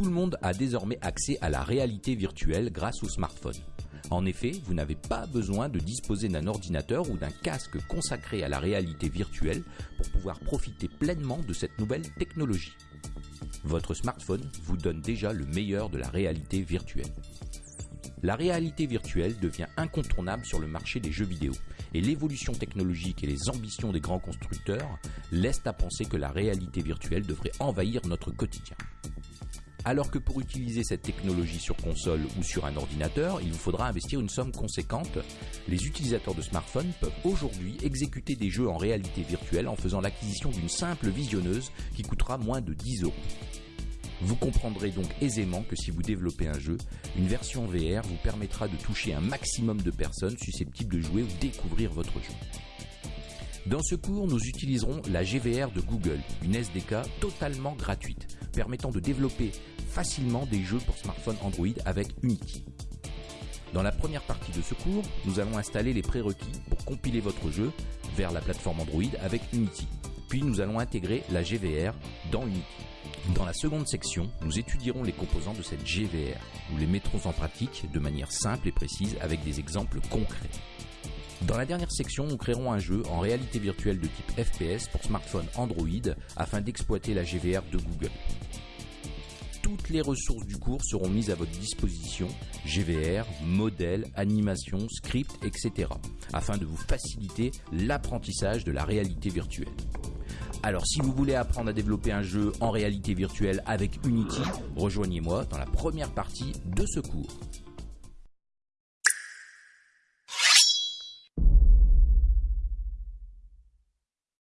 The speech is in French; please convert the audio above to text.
Tout le monde a désormais accès à la réalité virtuelle grâce au smartphone. En effet, vous n'avez pas besoin de disposer d'un ordinateur ou d'un casque consacré à la réalité virtuelle pour pouvoir profiter pleinement de cette nouvelle technologie. Votre smartphone vous donne déjà le meilleur de la réalité virtuelle. La réalité virtuelle devient incontournable sur le marché des jeux vidéo et l'évolution technologique et les ambitions des grands constructeurs laissent à penser que la réalité virtuelle devrait envahir notre quotidien. Alors que pour utiliser cette technologie sur console ou sur un ordinateur, il vous faudra investir une somme conséquente, les utilisateurs de smartphones peuvent aujourd'hui exécuter des jeux en réalité virtuelle en faisant l'acquisition d'une simple visionneuse qui coûtera moins de 10 euros. Vous comprendrez donc aisément que si vous développez un jeu, une version VR vous permettra de toucher un maximum de personnes susceptibles de jouer ou découvrir votre jeu. Dans ce cours, nous utiliserons la GVR de Google, une SDK totalement gratuite, permettant de développer facilement des jeux pour smartphone Android avec Unity. Dans la première partie de ce cours, nous allons installer les prérequis pour compiler votre jeu vers la plateforme Android avec Unity. Puis nous allons intégrer la GVR dans Unity. Dans la seconde section, nous étudierons les composants de cette GVR. Nous les mettrons en pratique de manière simple et précise avec des exemples concrets. Dans la dernière section, nous créerons un jeu en réalité virtuelle de type FPS pour smartphone Android afin d'exploiter la GVR de Google. Toutes les ressources du cours seront mises à votre disposition, GVR, modèles, animation, script, etc., afin de vous faciliter l'apprentissage de la réalité virtuelle. Alors si vous voulez apprendre à développer un jeu en réalité virtuelle avec Unity, rejoignez-moi dans la première partie de ce cours.